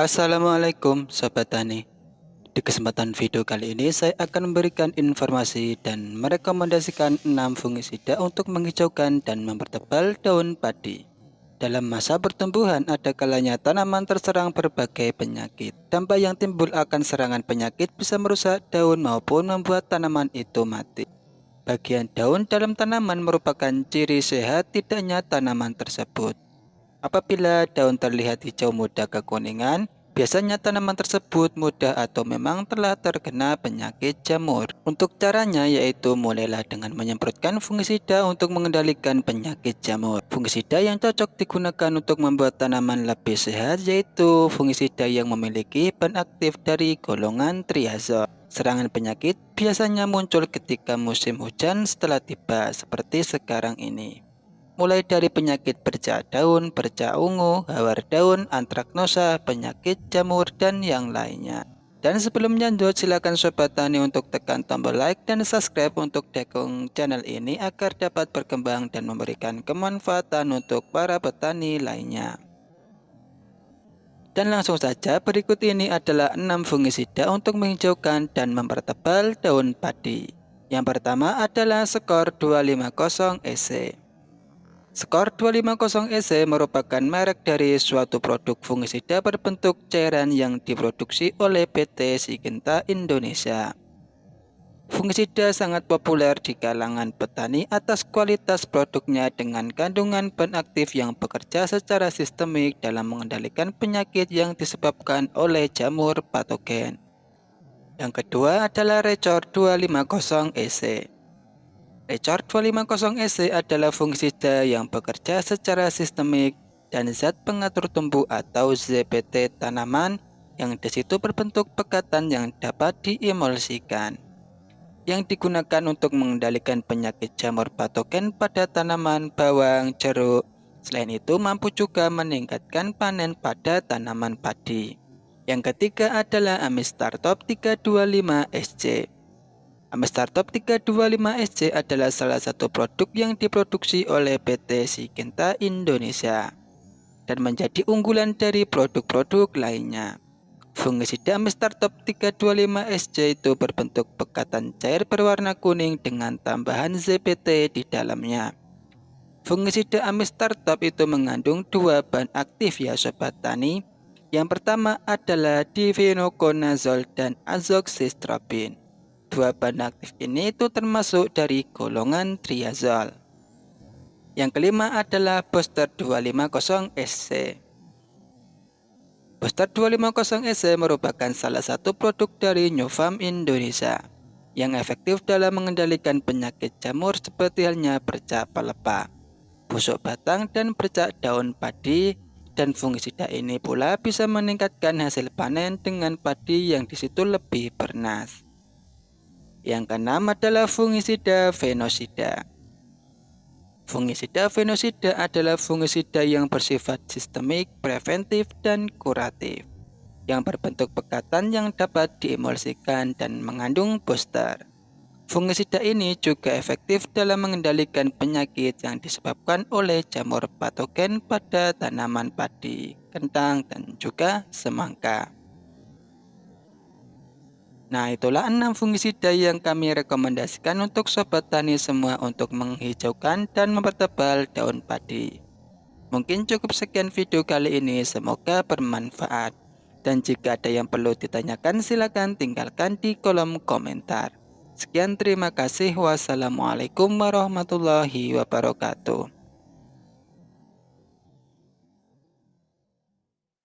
Assalamualaikum Sobat Tani. Di kesempatan video kali ini saya akan memberikan informasi dan merekomendasikan 6 fungisida untuk menghijaukan dan mempertebal daun padi. Dalam masa pertumbuhan ada kalanya tanaman terserang berbagai penyakit. Dampak yang timbul akan serangan penyakit bisa merusak daun maupun membuat tanaman itu mati. Bagian daun dalam tanaman merupakan ciri sehat tidaknya tanaman tersebut Apabila daun terlihat hijau muda kekuningan, biasanya tanaman tersebut mudah atau memang telah terkena penyakit jamur. Untuk caranya yaitu mulailah dengan menyemprotkan fungisida untuk mengendalikan penyakit jamur. Fungisida yang cocok digunakan untuk membuat tanaman lebih sehat yaitu fungisida yang memiliki bahan aktif dari golongan triazol. Serangan penyakit biasanya muncul ketika musim hujan setelah tiba seperti sekarang ini mulai dari penyakit bercak daun, bercak ungu, hawar daun, antraknosa, penyakit jamur, dan yang lainnya. Dan sebelum lanjut, silakan Sobat Tani untuk tekan tombol like dan subscribe untuk dukung channel ini agar dapat berkembang dan memberikan kemanfaatan untuk para petani lainnya. Dan langsung saja berikut ini adalah 6 fungisida untuk menghijaukan dan mempertebal daun padi. Yang pertama adalah skor 250 EC. Skor 250 EC merupakan merek dari suatu produk fungisida berbentuk cairan yang diproduksi oleh PT Sigenta Indonesia. Fungisida sangat populer di kalangan petani atas kualitas produknya dengan kandungan bahan aktif yang bekerja secara sistemik dalam mengendalikan penyakit yang disebabkan oleh jamur patogen. Yang kedua adalah Recor 250 EC. HR 250SC adalah fungsi D yang bekerja secara sistemik dan zat pengatur tumbuh atau ZPT tanaman yang di situ berbentuk pekatan yang dapat diemulsikan yang digunakan untuk mengendalikan penyakit jamur patogen pada tanaman bawang, jeruk. Selain itu mampu juga meningkatkan panen pada tanaman padi. Yang ketiga adalah Amistar Top325SC. Amstar Top 325SC adalah salah satu produk yang diproduksi oleh PT Sikenta Indonesia dan menjadi unggulan dari produk-produk lainnya. Fungisida Amstar Top 325SC itu berbentuk pekatan cair berwarna kuning dengan tambahan ZPT di dalamnya. Fungisida Amstar Top itu mengandung dua bahan aktif ya sobat tani. Yang pertama adalah divinoconazole dan azoxystrobin. Dua bahan aktif ini itu termasuk dari golongan triazol. Yang kelima adalah booster 250SC. Booster 250SC merupakan salah satu produk dari Farm Indonesia yang efektif dalam mengendalikan penyakit jamur seperti halnya bercak pelepah, busuk batang, dan bercak daun padi dan fungisida ini pula bisa meningkatkan hasil panen dengan padi yang di situ lebih bernas. Yang keenam adalah fungisida fenosida. Fungisida fenosida adalah fungisida yang bersifat sistemik, preventif, dan kuratif yang berbentuk pekatan yang dapat diemulsikan dan mengandung booster. Fungisida ini juga efektif dalam mengendalikan penyakit yang disebabkan oleh jamur patogen pada tanaman padi, kentang, dan juga semangka. Nah itulah 6 fungisida yang kami rekomendasikan untuk sobat tani semua untuk menghijaukan dan mempertebal daun padi. Mungkin cukup sekian video kali ini, semoga bermanfaat. Dan jika ada yang perlu ditanyakan silahkan tinggalkan di kolom komentar. Sekian terima kasih wassalamualaikum warahmatullahi wabarakatuh.